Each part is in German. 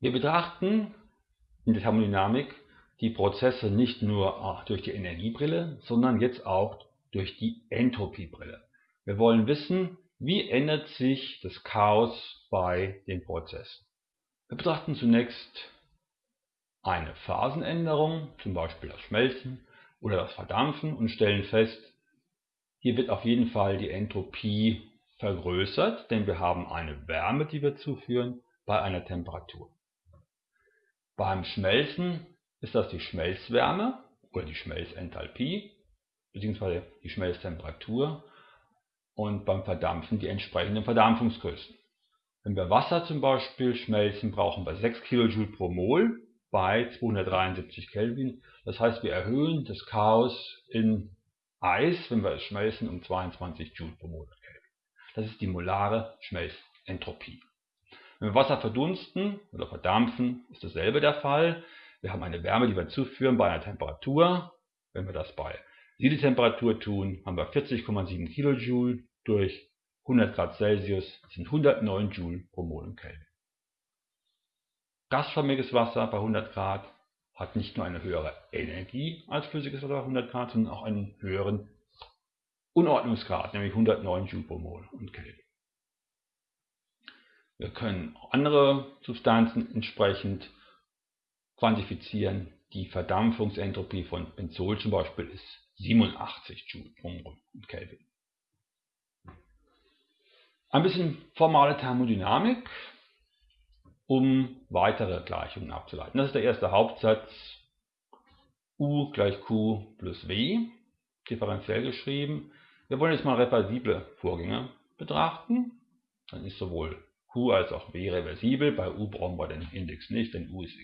Wir betrachten in der Thermodynamik die Prozesse nicht nur durch die Energiebrille, sondern jetzt auch durch die Entropiebrille. Wir wollen wissen, wie ändert sich das Chaos bei den Prozessen. Wir betrachten zunächst eine Phasenänderung, zum Beispiel das Schmelzen oder das Verdampfen und stellen fest, hier wird auf jeden Fall die Entropie vergrößert, denn wir haben eine Wärme, die wir zuführen bei einer Temperatur. Beim Schmelzen ist das die Schmelzwärme oder die Schmelzenthalpie bzw. die Schmelztemperatur und beim Verdampfen die entsprechenden Verdampfungsgrößen. Wenn wir Wasser zum Beispiel schmelzen, brauchen wir 6 kJ pro Mol bei 273 Kelvin. Das heißt, wir erhöhen das Chaos in Eis, wenn wir es schmelzen, um 22 Joule pro Mol Kelvin. Das ist die molare Schmelzentropie. Wenn wir Wasser verdunsten oder verdampfen, ist dasselbe der Fall. Wir haben eine Wärme, die wir zuführen bei einer Temperatur. Wenn wir das bei Siedetemperatur tun, haben wir 40,7 kJ durch 100 Grad Celsius sind 109 Joule pro Mol Kelvin. Gasförmiges Wasser bei 100 Grad hat nicht nur eine höhere Energie als flüssiges Wasser bei 100 Grad, sondern auch einen höheren Unordnungsgrad, nämlich 109 Joule pro Mol und Kelvin. Wir können auch andere Substanzen entsprechend quantifizieren. Die Verdampfungsentropie von Benzol zum Beispiel ist 87 Joule und Kelvin. Ein bisschen formale Thermodynamik um weitere Gleichungen abzuleiten. Das ist der erste Hauptsatz. U gleich Q plus W, differenziell geschrieben. Wir wollen jetzt mal reversible Vorgänge betrachten. Dann ist sowohl Q als auch W reversibel. Bei U brauchen wir den Index nicht, denn U ist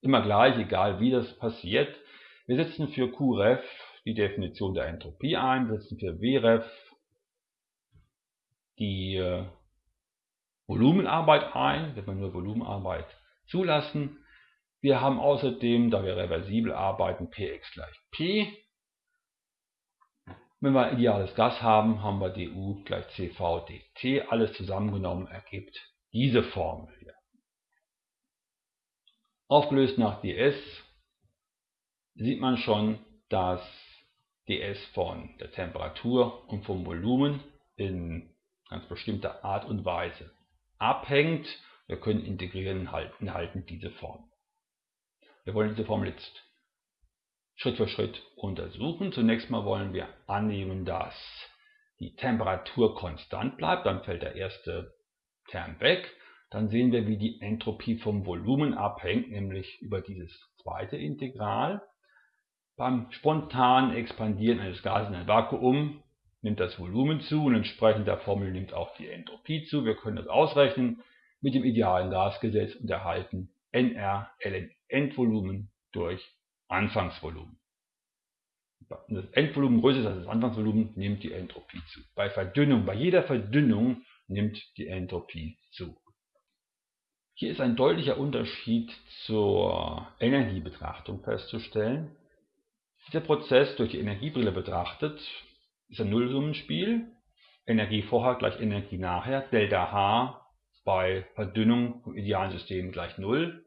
immer gleich, egal wie das passiert. Wir setzen für QREF die Definition der Entropie ein, wir setzen für WREF die äh, Volumenarbeit ein, wenn wir nur Volumenarbeit zulassen. Wir haben außerdem, da wir reversibel arbeiten, Px gleich P. Wenn wir ideales Gas haben, haben wir du gleich Cv dt. Alles zusammengenommen ergibt diese Formel hier. Aufgelöst nach ds sieht man schon, dass ds von der Temperatur und vom Volumen in ganz bestimmter Art und Weise abhängt. Wir können integrieren halten, halten diese Form. Wir wollen diese Formel jetzt Schritt für Schritt untersuchen. Zunächst mal wollen wir annehmen, dass die Temperatur konstant bleibt. Dann fällt der erste Term weg. Dann sehen wir, wie die Entropie vom Volumen abhängt, nämlich über dieses zweite Integral. Beim spontanen Expandieren eines Gases in ein Vakuum nimmt das Volumen zu und entsprechend der Formel nimmt auch die Entropie zu. Wir können das ausrechnen mit dem idealen Gasgesetz und erhalten NR ln Endvolumen durch Anfangsvolumen. Das Endvolumen größer ist als das Anfangsvolumen, nimmt die Entropie zu. Bei Verdünnung, bei jeder Verdünnung nimmt die Entropie zu. Hier ist ein deutlicher Unterschied zur Energiebetrachtung festzustellen. Dieser Prozess durch die Energiebrille betrachtet ist ein Nullsummenspiel. Energie vorher gleich Energie nachher. Delta H bei Verdünnung vom idealen System gleich 0.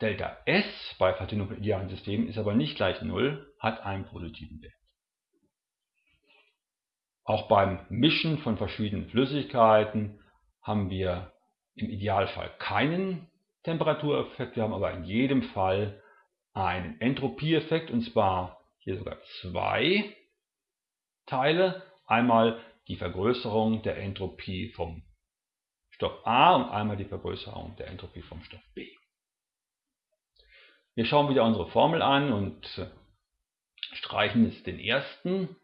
Delta S bei Verdünnung vom idealen System ist aber nicht gleich 0, hat einen positiven Wert. Auch beim Mischen von verschiedenen Flüssigkeiten haben wir im Idealfall keinen Temperatureffekt, wir haben aber in jedem Fall einen Entropieeffekt und zwar hier sogar zwei Teile. Einmal die Vergrößerung der Entropie vom Stoff A und einmal die Vergrößerung der Entropie vom Stoff B. Wir schauen wieder unsere Formel an und streichen jetzt den ersten,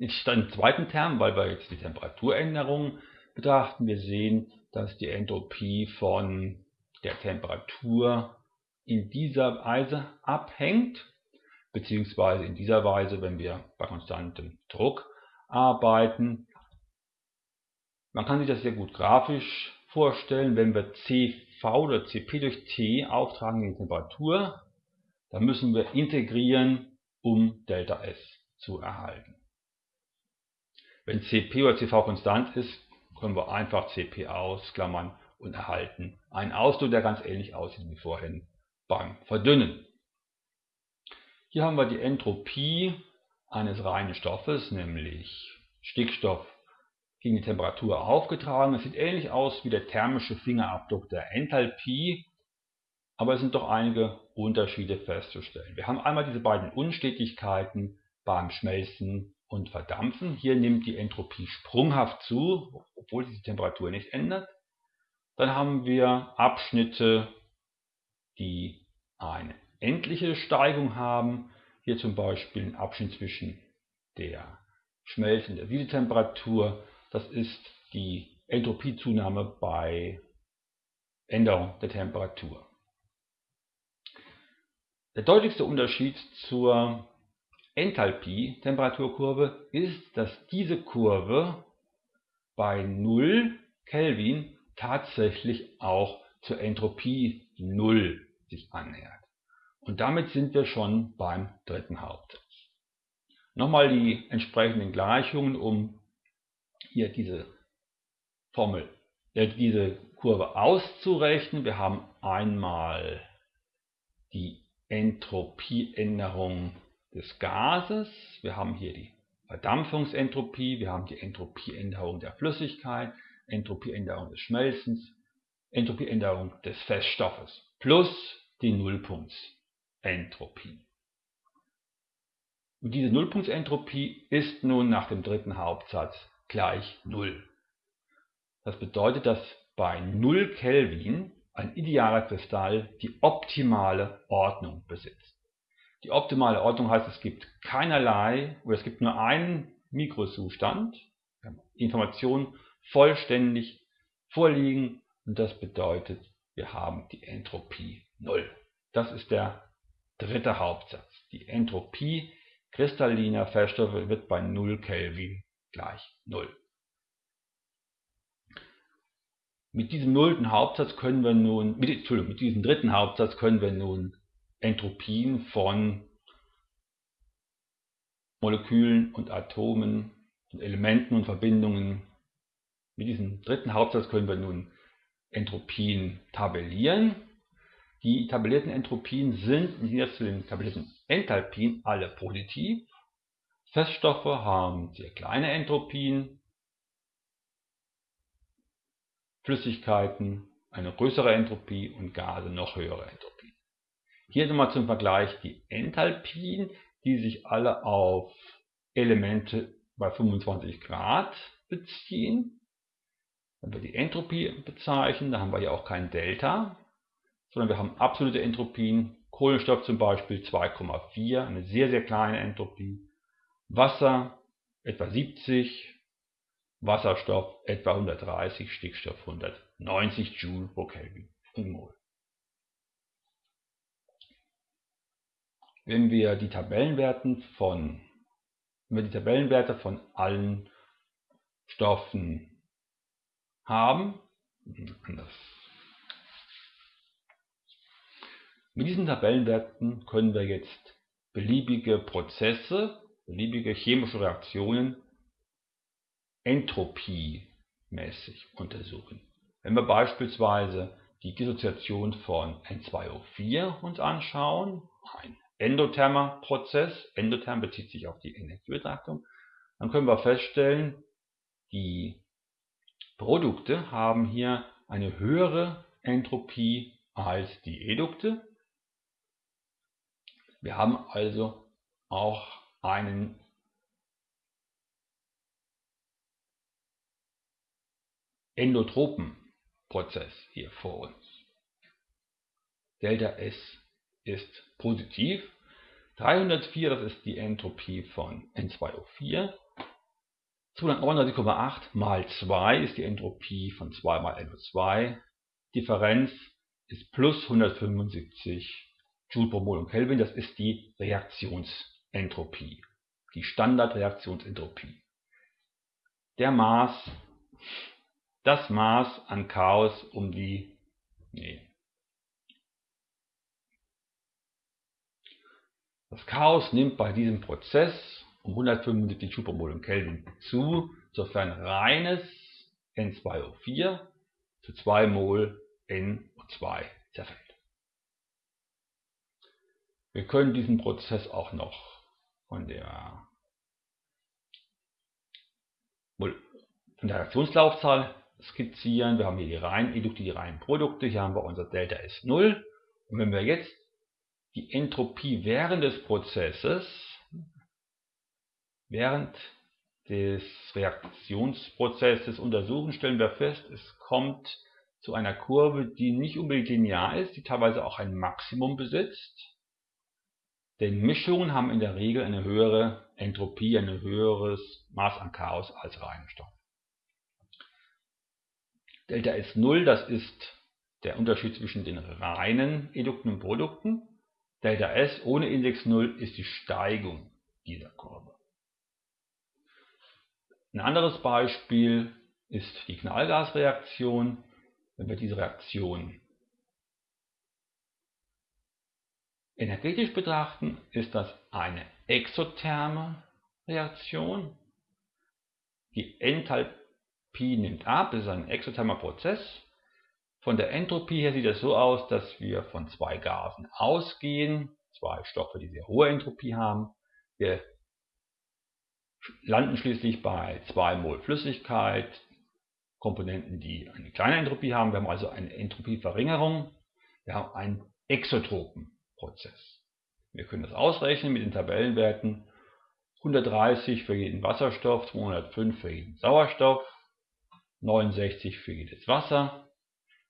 den zweiten Term, weil wir jetzt die Temperaturänderung betrachten. Wir sehen, dass die Entropie von der Temperatur in dieser Weise abhängt beziehungsweise in dieser Weise, wenn wir bei konstantem Druck arbeiten. Man kann sich das sehr gut grafisch vorstellen, wenn wir CV oder CP durch T auftragen in die Temperatur, dann müssen wir integrieren, um Delta S zu erhalten. Wenn CP oder CV konstant ist, können wir einfach CP ausklammern und erhalten einen Ausdruck, der ganz ähnlich aussieht wie vorhin beim Verdünnen. Hier haben wir die Entropie eines reinen Stoffes, nämlich Stickstoff gegen die Temperatur aufgetragen. Es sieht ähnlich aus wie der thermische Fingerabdruck der Enthalpie, aber es sind doch einige Unterschiede festzustellen. Wir haben einmal diese beiden Unstetigkeiten beim Schmelzen und Verdampfen. Hier nimmt die Entropie sprunghaft zu, obwohl sich die Temperatur nicht ändert. Dann haben wir Abschnitte, die eine endliche Steigung haben. Hier zum Beispiel ein Abschnitt zwischen der Schmelz- und der Siedetemperatur. Das ist die Entropiezunahme bei Änderung der Temperatur. Der deutlichste Unterschied zur Enthalpie-Temperaturkurve ist, dass diese Kurve bei 0 Kelvin tatsächlich auch zur Entropie 0 sich annähert. Und damit sind wir schon beim dritten Hauptsatz. Nochmal die entsprechenden Gleichungen, um hier diese Formel, äh, diese Kurve auszurechnen. Wir haben einmal die Entropieänderung des Gases, wir haben hier die Verdampfungsentropie, wir haben die Entropieänderung der Flüssigkeit, Entropieänderung des Schmelzens, Entropieänderung des Feststoffes plus die Nullpunktsentropie. Und diese Nullpunktsentropie ist nun nach dem dritten Hauptsatz gleich Null. Das bedeutet, dass bei 0 Kelvin ein idealer Kristall die optimale Ordnung besitzt. Die optimale Ordnung heißt, es gibt keinerlei oder es gibt nur einen Mikrozustand, Informationen vollständig vorliegen und das bedeutet, wir haben die Entropie 0. Das ist der dritte Hauptsatz. Die Entropie kristalliner Feststoffe wird bei 0 Kelvin gleich 0. Mit diesem nullten Hauptsatz können wir nun, mit, Entschuldigung, mit diesem dritten Hauptsatz können wir nun Entropien von Molekülen und Atomen und Elementen und Verbindungen. Mit diesem dritten Hauptsatz können wir nun Entropien tabellieren. Die tabellierten Entropien sind im Gegensatz zu den tabellierten Enthalpien alle positiv. Feststoffe haben sehr kleine Entropien, Flüssigkeiten eine größere Entropie und Gase noch höhere Entropie. Hier nochmal zum Vergleich die Enthalpien, die sich alle auf Elemente bei 25 Grad beziehen. Wenn wir die Entropie bezeichnen, da haben wir ja auch kein Delta, sondern wir haben absolute Entropien. Kohlenstoff zum Beispiel 2,4, eine sehr, sehr kleine Entropie. Wasser etwa 70, Wasserstoff etwa 130, Stickstoff 190 Joule pro Kelvin im Mol. Wenn wir die Tabellenwerten von wenn wir die Tabellenwerte von allen Stoffen haben. Mit diesen Tabellenwerten können wir jetzt beliebige Prozesse, beliebige chemische Reaktionen entropiemäßig untersuchen. Wenn wir beispielsweise die Dissoziation von N2O4 uns anschauen, ein endothermer Prozess, endotherm bezieht sich auf die Energiebetrachtung, dann können wir feststellen, die Produkte haben hier eine höhere Entropie als die Edukte. Wir haben also auch einen endotropen Prozess hier vor uns. Delta S ist positiv. 304, das ist die Entropie von N2O4. 239,8 mal 2 ist die Entropie von 2 mal NO2. Differenz ist plus 175 Joule pro Mol und Kelvin. Das ist die Reaktionsentropie, die Standardreaktionsentropie. Der Maß, das Maß an Chaos um die, nee, Das Chaos nimmt bei diesem Prozess um 175 Joule Kelvin zu, sofern reines N2O4 zu 2 Mol NO2 zerfällt. Wir können diesen Prozess auch noch von der, von der Reaktionslaufzahl skizzieren. Wir haben hier die reinen Edukte, die reinen Produkte. Hier haben wir unser Delta S0. Und wenn wir jetzt die Entropie während des Prozesses, während des Reaktionsprozesses untersuchen, stellen wir fest, es kommt zu einer Kurve, die nicht unbedingt linear ist, die teilweise auch ein Maximum besitzt. Denn Mischungen haben in der Regel eine höhere Entropie, ein höheres Maß an Chaos als reine Stoffe. Delta S0, das ist der Unterschied zwischen den reinen Edukten und Produkten. Delta S ohne Index 0 ist die Steigung dieser Kurve. Ein anderes Beispiel ist die Knallgasreaktion. Wenn wir diese Reaktion energetisch betrachten, ist das eine exotherme Reaktion. Die Enthalpie nimmt ab, das ist ein exothermer Prozess. Von der Entropie her sieht es so aus, dass wir von zwei Gasen ausgehen, zwei Stoffe, die sehr hohe Entropie haben. Wir landen schließlich bei 2 Mol Flüssigkeit, Komponenten, die eine kleine Entropie haben. Wir haben also eine Entropieverringerung. Wir haben einen exotropen Prozess. Wir können das ausrechnen mit den Tabellenwerten 130 für jeden Wasserstoff, 205 für jeden Sauerstoff, 69 für jedes Wasser.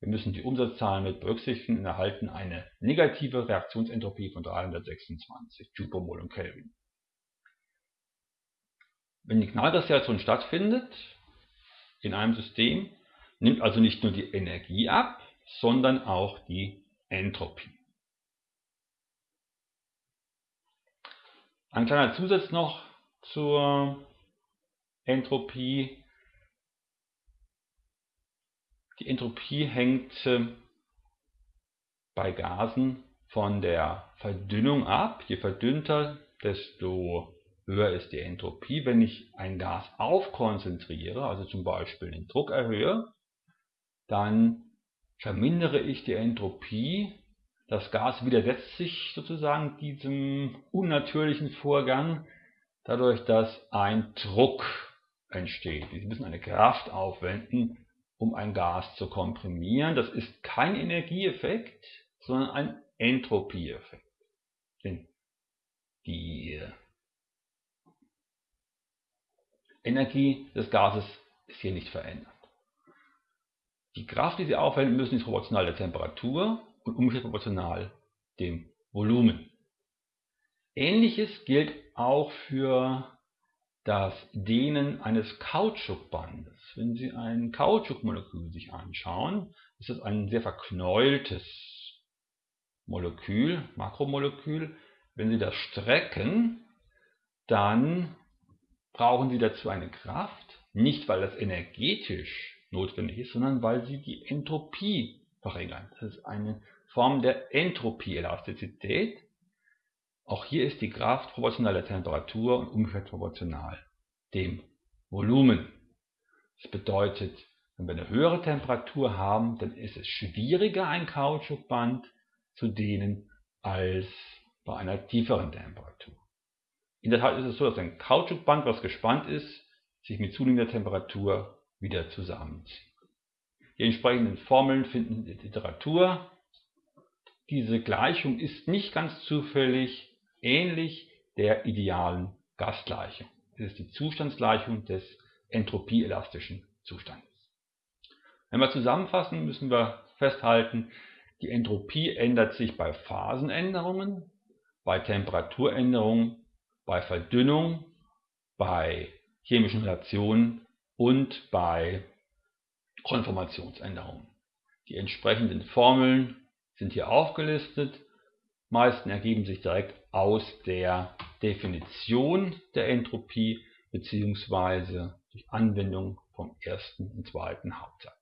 Wir müssen die Umsatzzahlen mit berücksichtigen und erhalten eine negative Reaktionsentropie von 326 Joule und Kelvin. Wenn die Knallgasreaktion stattfindet in einem System, nimmt also nicht nur die Energie ab, sondern auch die Entropie. Ein kleiner Zusatz noch zur Entropie. Die Entropie hängt äh, bei Gasen von der Verdünnung ab. Je verdünnter, desto höher ist die Entropie. Wenn ich ein Gas aufkonzentriere, also zum Beispiel den Druck erhöhe, dann vermindere ich die Entropie. Das Gas widersetzt sich sozusagen diesem unnatürlichen Vorgang, dadurch, dass ein Druck entsteht. Sie müssen eine Kraft aufwenden, um ein Gas zu komprimieren. Das ist kein Energieeffekt, sondern ein Entropieeffekt. Denn die Energie des Gases ist hier nicht verändert. Die Kraft, die Sie aufwenden müssen, ist proportional der Temperatur und umgekehrt proportional dem Volumen. Ähnliches gilt auch für das Dehnen eines Kautschukbandes. Wenn Sie ein Kautschukmolekül sich anschauen, ist das ein sehr verknäultes Molekül, Makromolekül. Wenn Sie das strecken, dann brauchen sie dazu eine Kraft, nicht weil das energetisch notwendig ist, sondern weil sie die Entropie verringern. Das ist eine Form der Entropieelastizität. Auch hier ist die Kraft proportional der Temperatur und umgekehrt proportional dem Volumen. Das bedeutet, wenn wir eine höhere Temperatur haben, dann ist es schwieriger, ein Kautschukband zu dehnen als bei einer tieferen Temperatur. In der Tat ist es so, dass ein Kautschukband, was gespannt ist, sich mit zunehmender Temperatur wieder zusammenzieht. Die entsprechenden Formeln finden in der Literatur. Diese Gleichung ist nicht ganz zufällig ähnlich der idealen Gasgleichung. Es ist die Zustandsgleichung des entropieelastischen Zustandes. Wenn wir zusammenfassen, müssen wir festhalten, die Entropie ändert sich bei Phasenänderungen, bei Temperaturänderungen bei Verdünnung, bei chemischen Reaktionen und bei Konformationsänderungen. Die entsprechenden Formeln sind hier aufgelistet. Meisten ergeben sich direkt aus der Definition der Entropie bzw. durch Anwendung vom ersten und zweiten Hauptsatz.